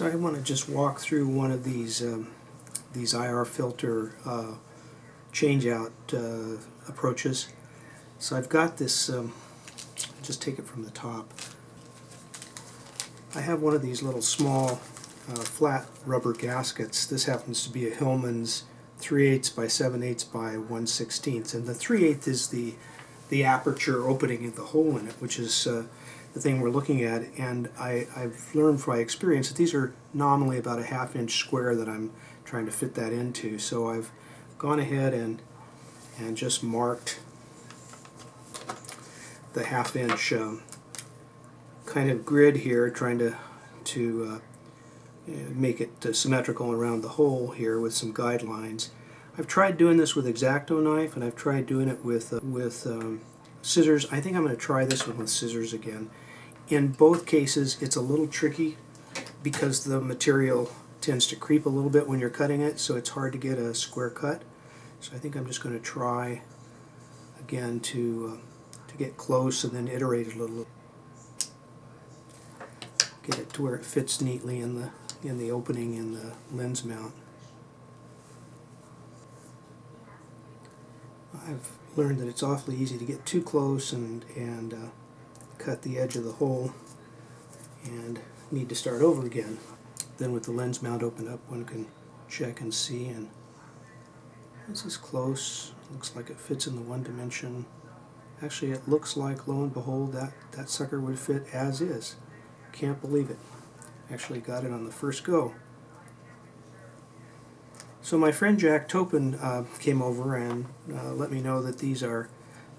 So I want to just walk through one of these um, these IR filter uh, change out uh, approaches. So I've got this, um, just take it from the top. I have one of these little small uh, flat rubber gaskets. This happens to be a Hillman's 3 8 by 7 8 by 1 16 and the 3 8 is the the aperture opening in the hole in it, which is uh, the thing we're looking at. And I, I've learned from my experience that these are nominally about a half inch square that I'm trying to fit that into. So I've gone ahead and and just marked the half inch um, kind of grid here, trying to to uh, make it uh, symmetrical around the hole here with some guidelines. I've tried doing this with X-Acto knife and I've tried doing it with, uh, with um, scissors. I think I'm going to try this one with scissors again. In both cases it's a little tricky because the material tends to creep a little bit when you're cutting it so it's hard to get a square cut. So I think I'm just going to try again to, uh, to get close and then iterate a little. Get it to where it fits neatly in the, in the opening in the lens mount. I've learned that it's awfully easy to get too close and, and uh, cut the edge of the hole and need to start over again. Then with the lens mount open up one can check and see and this is close. Looks like it fits in the one dimension. Actually it looks like lo and behold that, that sucker would fit as is. Can't believe it. Actually got it on the first go. So my friend Jack Topin uh, came over and uh, let me know that these are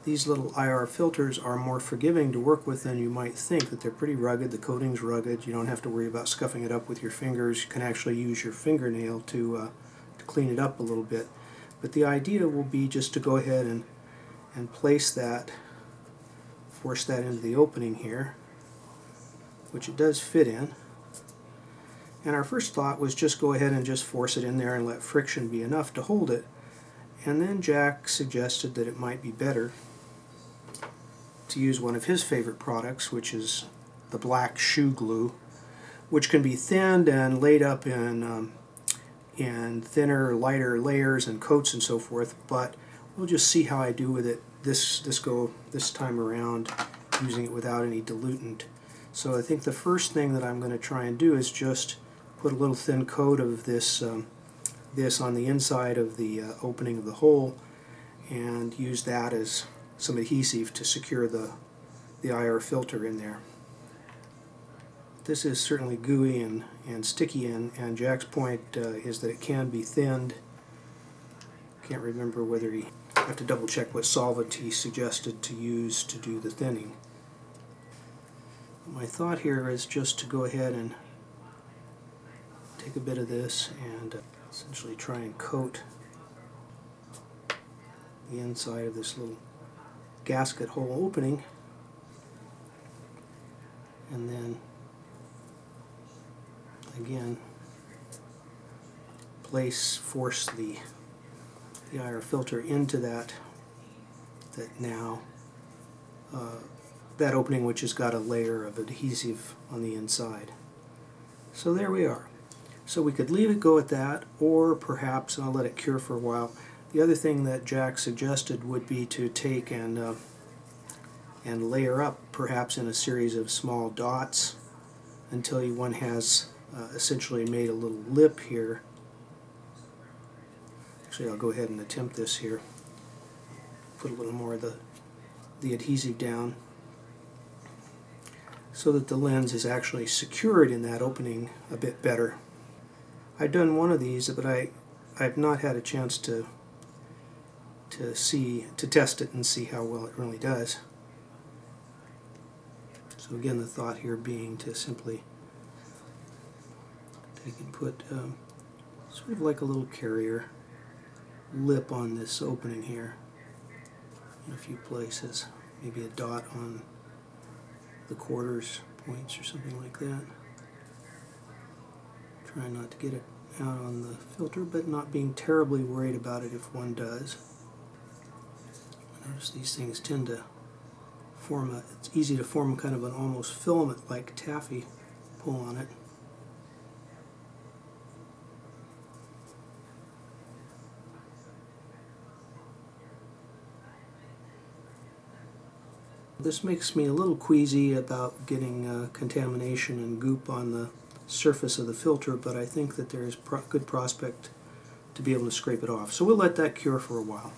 these little IR filters are more forgiving to work with than you might think, that they're pretty rugged, the coating's rugged, you don't have to worry about scuffing it up with your fingers, you can actually use your fingernail to, uh, to clean it up a little bit. But the idea will be just to go ahead and, and place that, force that into the opening here, which it does fit in. And our first thought was just go ahead and just force it in there and let friction be enough to hold it. And then Jack suggested that it might be better to use one of his favorite products, which is the black Shoe Goo, which can be thinned and laid up in, um, in thinner, lighter layers and coats and so forth. But we'll just see how I do with it this, this go this time around, using it without any dilutant. So I think the first thing that I'm going to try and do is just put a little thin coat of this um, this on the inside of the uh, opening of the hole and use that as some adhesive to secure the the IR filter in there. This is certainly gooey and, and sticky and, and Jack's point uh, is that it can be thinned. Can't remember whether he have to double check what solvent he suggested to use to do the thinning. My thought here is just to go ahead and take a bit of this and essentially try and coat the inside of this little gasket hole opening and then again place force the the IR filter into that that now uh, that opening which has got a layer of adhesive on the inside. So there we are. So we could leave it go at that, or perhaps, I'll let it cure for a while, the other thing that Jack suggested would be to take and, uh, and layer up, perhaps in a series of small dots, until one has uh, essentially made a little lip here. Actually, I'll go ahead and attempt this here. Put a little more of the, the adhesive down so that the lens is actually secured in that opening a bit better. I've done one of these, but I, I've not had a chance to to see to test it and see how well it really does. So again, the thought here being to simply take and put um, sort of like a little carrier lip on this opening here in a few places. Maybe a dot on the quarters points or something like that. Try not to get it out on the filter, but not being terribly worried about it if one does. Notice these things tend to form a, it's easy to form kind of an almost filament-like taffy pull on it. This makes me a little queasy about getting uh, contamination and goop on the surface of the filter, but I think that there is pro good prospect to be able to scrape it off. So we'll let that cure for a while.